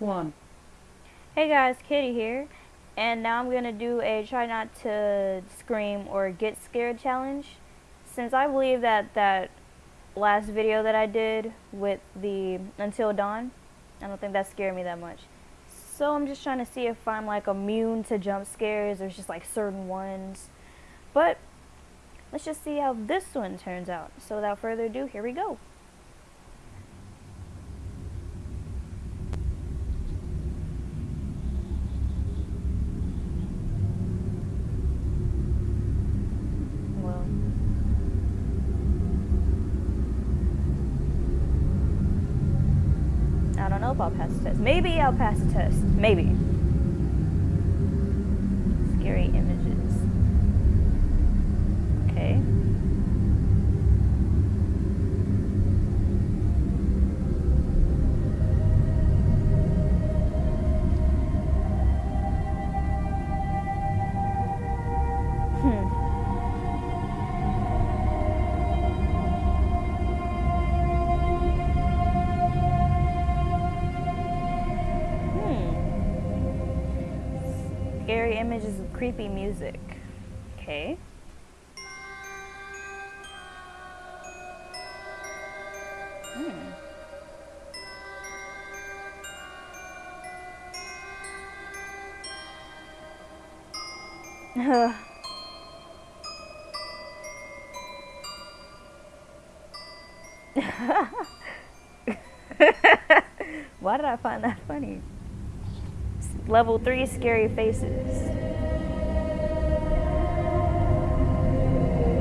one. Hey guys, Kitty here, and now I'm gonna do a try not to scream or get scared challenge. Since I believe that that last video that I did with the Until Dawn, I don't think that scared me that much. So I'm just trying to see if I'm like immune to jump scares. or just like certain ones, but let's just see how this one turns out. So without further ado, here we go. Well. If I'll pass the test. Maybe I'll pass the test. Maybe. Scary images. Scary images with creepy music. Okay. Hmm. Why did I find that funny? Level 3 Scary Faces.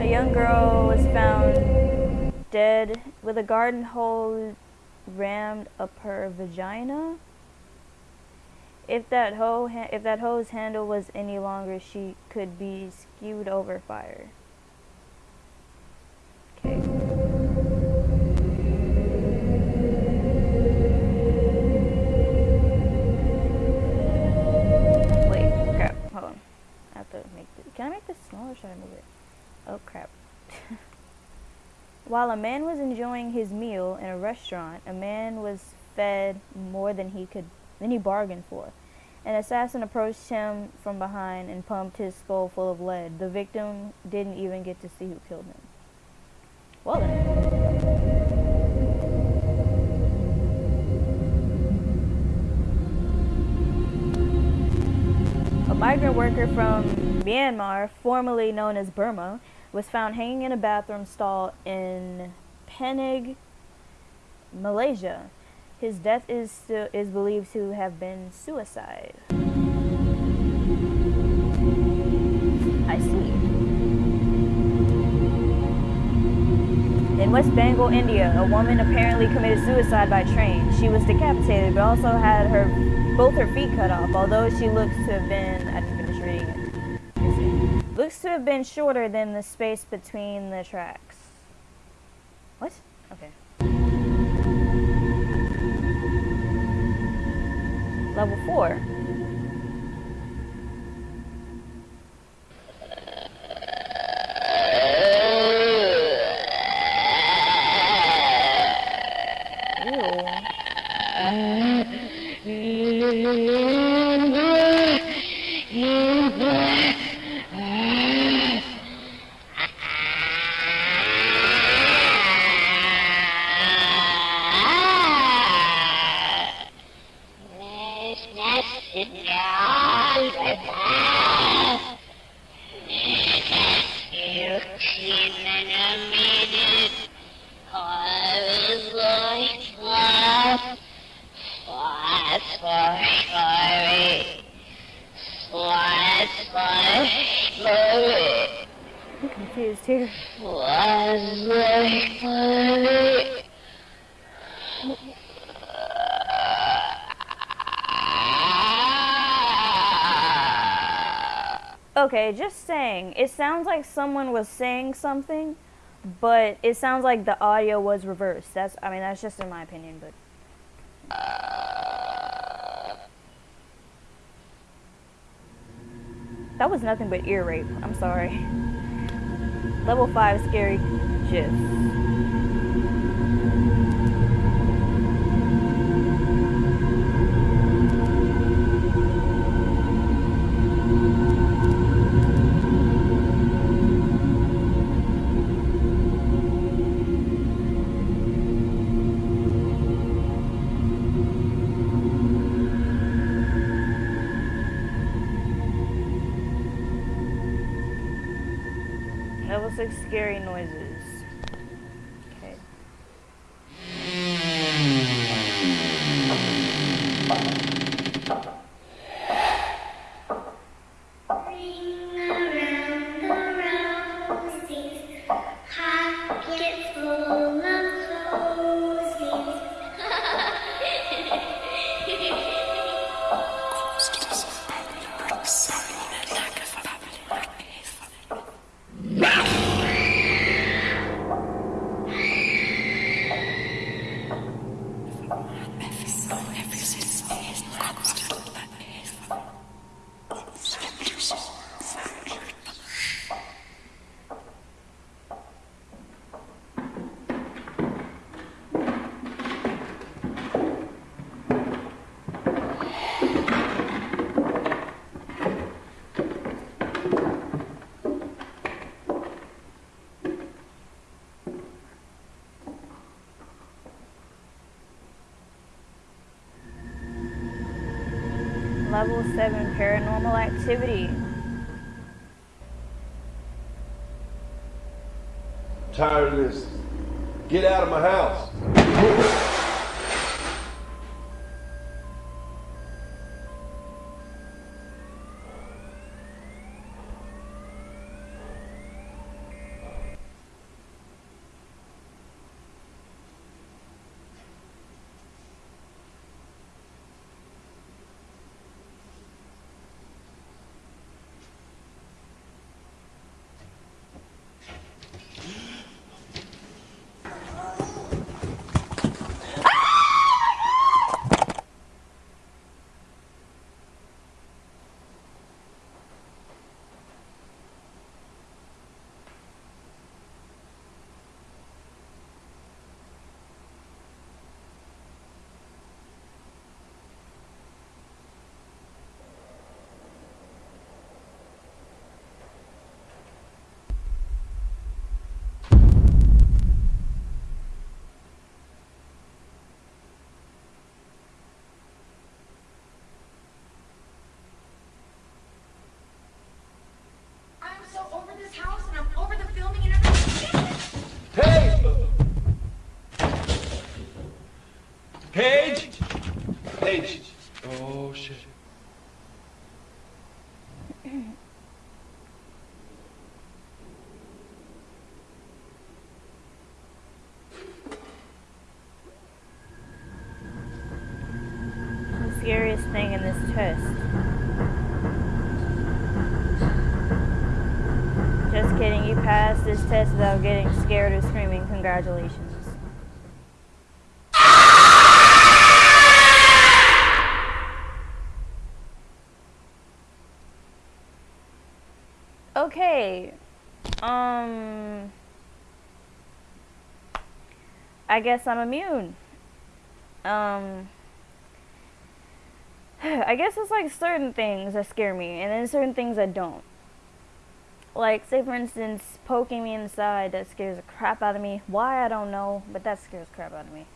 A young girl was found dead with a garden hose rammed up her vagina. If that hoe if that hose handle was any longer, she could be skewed over fire. While a man was enjoying his meal in a restaurant, a man was fed more than he could than he bargained for. An assassin approached him from behind and pumped his skull full of lead. The victim didn't even get to see who killed him. Well then. A migrant worker from Myanmar, formerly known as Burma, was found hanging in a bathroom stall in Penang, Malaysia. His death is is believed to have been suicide. I see. In West Bengal, India, a woman apparently committed suicide by train. She was decapitated, but also had her both her feet cut off. Although she looks to have been, Looks to have been shorter than the space between the tracks. What? Okay. Level four. Ew. Here. Okay, just saying. It sounds like someone was saying something, but it sounds like the audio was reversed. That's, I mean, that's just in my opinion, but. That was nothing but ear rape. I'm sorry. Level 5 scary That was like scary noises. Level 7 Paranormal Activity. Tired of this. Get out of my house. I'm so over this house and I'm over the filming and everything. Hey! Paige! Paige! Oh shit. The scariest Just kidding, you passed this test without getting scared or screaming. Congratulations. Okay. Um. I guess I'm immune. Um. I guess it's like certain things that scare me, and then certain things that don't. Like, say for instance, poking me in the side, that scares the crap out of me. Why, I don't know, but that scares the crap out of me.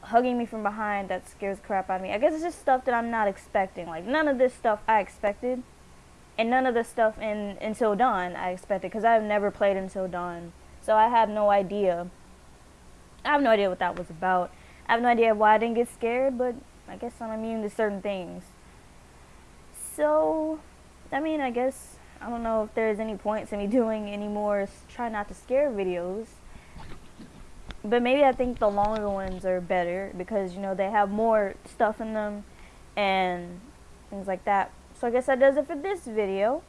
Hugging me from behind, that scares the crap out of me. I guess it's just stuff that I'm not expecting. Like, none of this stuff I expected. And none of the stuff in Until Dawn I expected, because I've never played Until Dawn. So I have no idea. I have no idea what that was about. I have no idea why I didn't get scared, but I guess I'm immune to certain things. So, I mean, I guess I don't know if there's any point to me doing any more try not to scare videos. But maybe I think the longer ones are better because you know they have more stuff in them and things like that. So I guess that does it for this video.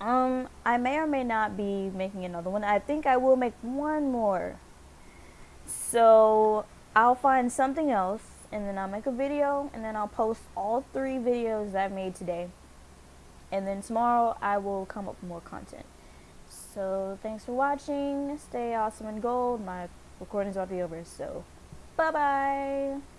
Um, I may or may not be making another one. I think I will make one more. So I'll find something else and then I'll make a video and then I'll post all three videos that I've made today. And then tomorrow I will come up with more content. So thanks for watching. Stay awesome and gold. My recording's about to be over. So bye bye.